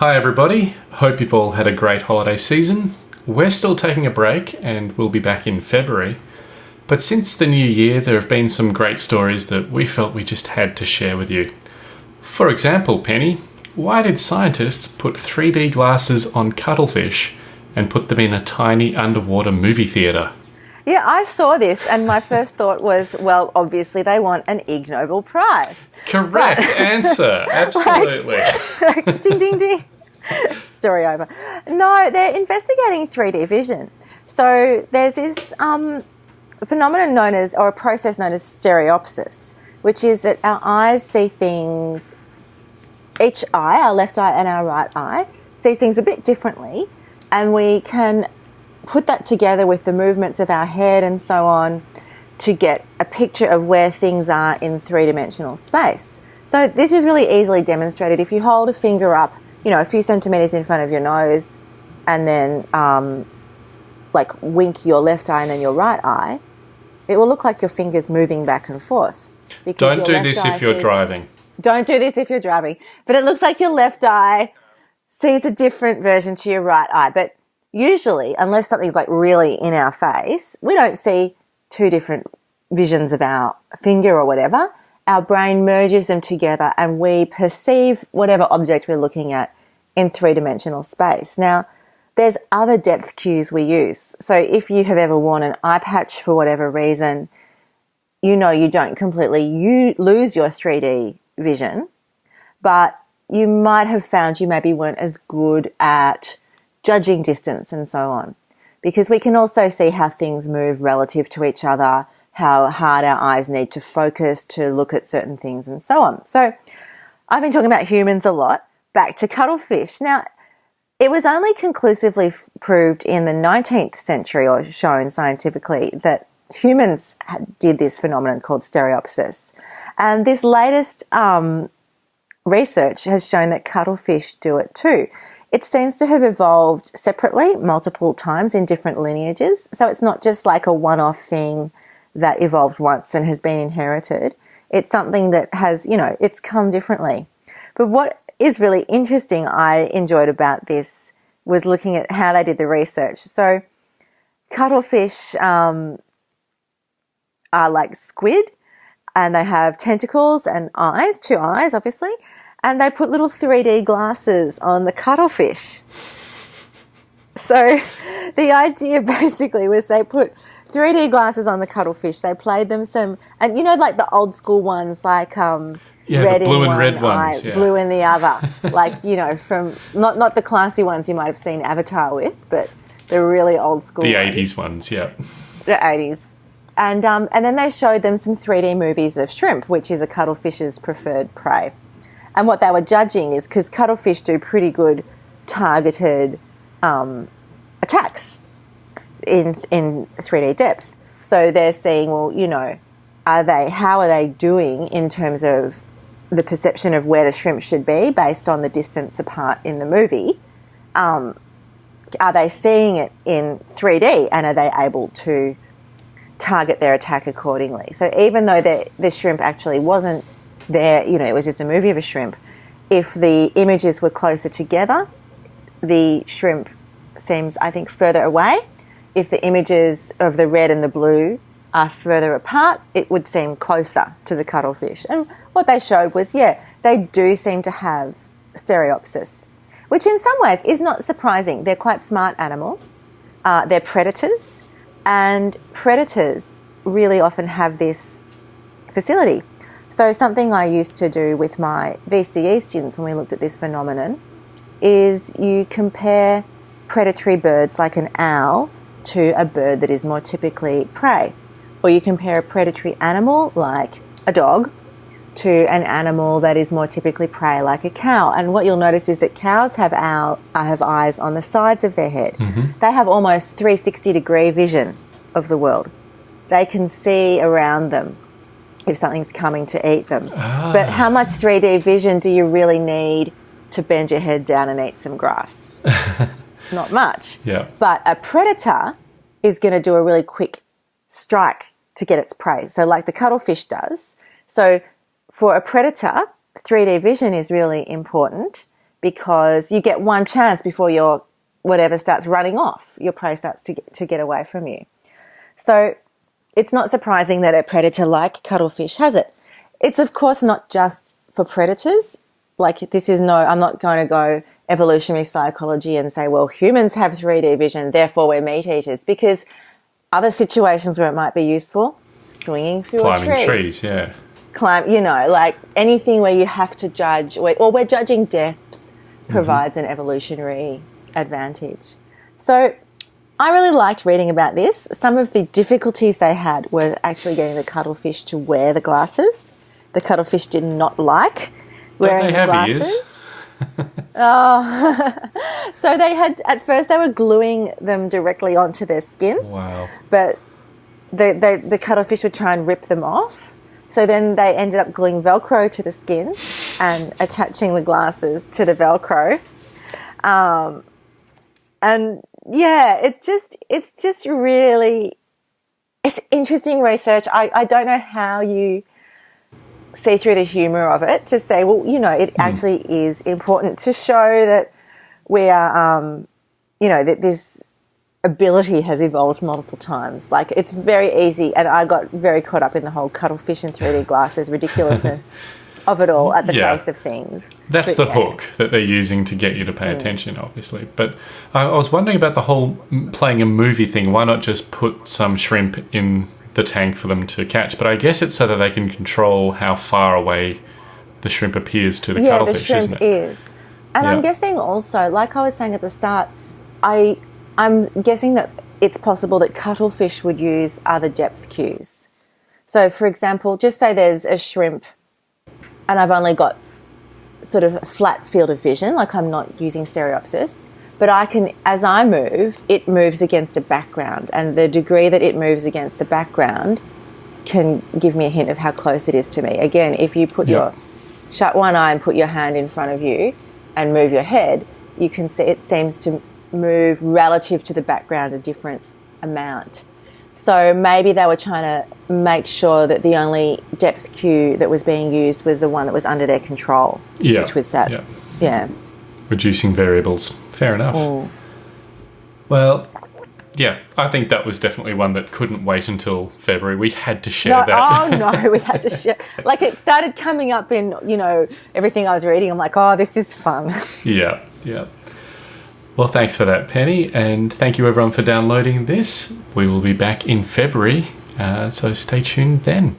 Hi everybody, hope you've all had a great holiday season. We're still taking a break and we'll be back in February. But since the new year, there have been some great stories that we felt we just had to share with you. For example, Penny, why did scientists put 3D glasses on cuttlefish and put them in a tiny underwater movie theatre? Yeah, I saw this and my first thought was, well, obviously they want an Ig Nobel Prize. Correct but, answer. Absolutely. Like, like, ding, ding, ding. Story over. No, they're investigating 3D vision. So there's this um, phenomenon known as, or a process known as stereopsis, which is that our eyes see things, each eye, our left eye and our right eye, sees things a bit differently. And we can put that together with the movements of our head and so on to get a picture of where things are in three-dimensional space. So this is really easily demonstrated. If you hold a finger up, you know, a few centimeters in front of your nose and then um, like wink your left eye and then your right eye, it will look like your finger's moving back and forth. Don't do this if you're sees, driving. Don't do this if you're driving. But it looks like your left eye sees a different version to your right eye. But usually, unless something's like really in our face, we don't see two different visions of our finger or whatever. Our brain merges them together and we perceive whatever object we're looking at in three dimensional space. Now, there's other depth cues we use. So if you have ever worn an eye patch for whatever reason, you know you don't completely you lose your 3D vision, but you might have found you maybe weren't as good at judging distance and so on. Because we can also see how things move relative to each other, how hard our eyes need to focus to look at certain things and so on. So I've been talking about humans a lot. Back to cuttlefish. Now, it was only conclusively proved in the 19th century or shown scientifically that humans did this phenomenon called stereopsis. And this latest um, research has shown that cuttlefish do it too. It seems to have evolved separately multiple times in different lineages. So it's not just like a one off thing that evolved once and has been inherited. It's something that has, you know, it's come differently. But what is really interesting, I enjoyed about this was looking at how they did the research. So, cuttlefish um, are like squid and they have tentacles and eyes, two eyes, obviously and they put little 3D glasses on the cuttlefish. So the idea basically was they put 3D glasses on the cuttlefish. They played them some, and you know, like the old school ones, like um, yeah, red blue and red eye, ones, yeah. blue in the other, like you know, from not not the classy ones you might have seen Avatar with, but the really old school. The ones. 80s ones, yeah. The 80s. And, um, and then they showed them some 3D movies of shrimp, which is a cuttlefish's preferred prey. And what they were judging is because cuttlefish do pretty good targeted um, attacks in in 3D depth. So they're seeing, well, you know, are they how are they doing in terms of the perception of where the shrimp should be based on the distance apart in the movie? Um, are they seeing it in 3D and are they able to target their attack accordingly? So even though the, the shrimp actually wasn't there, you know, it was just a movie of a shrimp. If the images were closer together, the shrimp seems, I think, further away. If the images of the red and the blue are further apart, it would seem closer to the cuttlefish. And what they showed was, yeah, they do seem to have stereopsis, which in some ways is not surprising. They're quite smart animals. Uh, they're predators, and predators really often have this facility so something I used to do with my VCE students when we looked at this phenomenon is you compare predatory birds like an owl to a bird that is more typically prey. Or you compare a predatory animal like a dog to an animal that is more typically prey like a cow. And what you'll notice is that cows have, owl, have eyes on the sides of their head. Mm -hmm. They have almost 360 degree vision of the world. They can see around them if something's coming to eat them. Ah. But how much 3D vision do you really need to bend your head down and eat some grass? Not much. Yeah. But a predator is going to do a really quick strike to get its prey. So like the cuttlefish does. So for a predator, 3D vision is really important because you get one chance before your whatever starts running off, your prey starts to get, to get away from you. So it's not surprising that a predator like cuttlefish has it. It's of course not just for predators. Like this is no, I'm not going to go evolutionary psychology and say, well, humans have 3D vision, therefore we're meat eaters, because other situations where it might be useful, swinging through Climbing a tree, trees, yeah. climb, you know, like anything where you have to judge, or we're judging depth mm-hmm. provides an evolutionary advantage. So I really liked reading about this. Some of the difficulties they had were actually getting the cuttlefish to wear the glasses. The cuttlefish did not like wearing they the have glasses. oh, so they had at first they were gluing them directly onto their skin, Wow. but the, the the cuttlefish would try and rip them off. So then they ended up gluing Velcro to the skin and attaching the glasses to the Velcro. Um, and yeah, it's just it's just really it's interesting research. I, I don't know how you see through the humor of it to say, well, you know, it actually is important to show that we are, um, you know, that this ability has evolved multiple times. Like it's very easy, and I got very caught up in the whole cuttlefish and 3D glasses ridiculousness of it all at the Yeah. face of things. That's But the yeah. hook that they're using to get you to Mm. pay attention, obviously. But I, I was wondering about the whole playing a movie thing. Why not just put some shrimp in the tank for them to catch? But I guess it's so that they can control how far away the shrimp appears to the yeah, the cuttlefish, shrimp isn't it? is. And I'm guessing also, like I was saying at the start, I I'm guessing that it's possible that cuttlefish would use other depth cues. So, for example, just say there's a shrimp, and I've only got sort of a flat field of vision, like I'm not using stereopsis, but I can, as I move, it moves against a background, and the degree that it moves against the background can give me a hint of how close it is to me. Again, if you put Yeah. your shut one eye and put your hand in front of you and move your head, you can see it seems to move relative to the background a different amount. So maybe they were trying to make sure that the only depth cue that was being used was the one that was under their control, Yeah. which was that. Yeah. Yeah. Reducing variables. Fair enough. Mm. Well, yeah, I think that was definitely one that couldn't wait until February. We had to share No, that. oh no, we had to share. Like it started coming up in, you know, everything I was reading. I'm like, oh, this is fun. Yeah, yeah. Well, thanks for that, Penny, and thank you everyone for downloading this. We will be back in February, uh, so stay tuned then.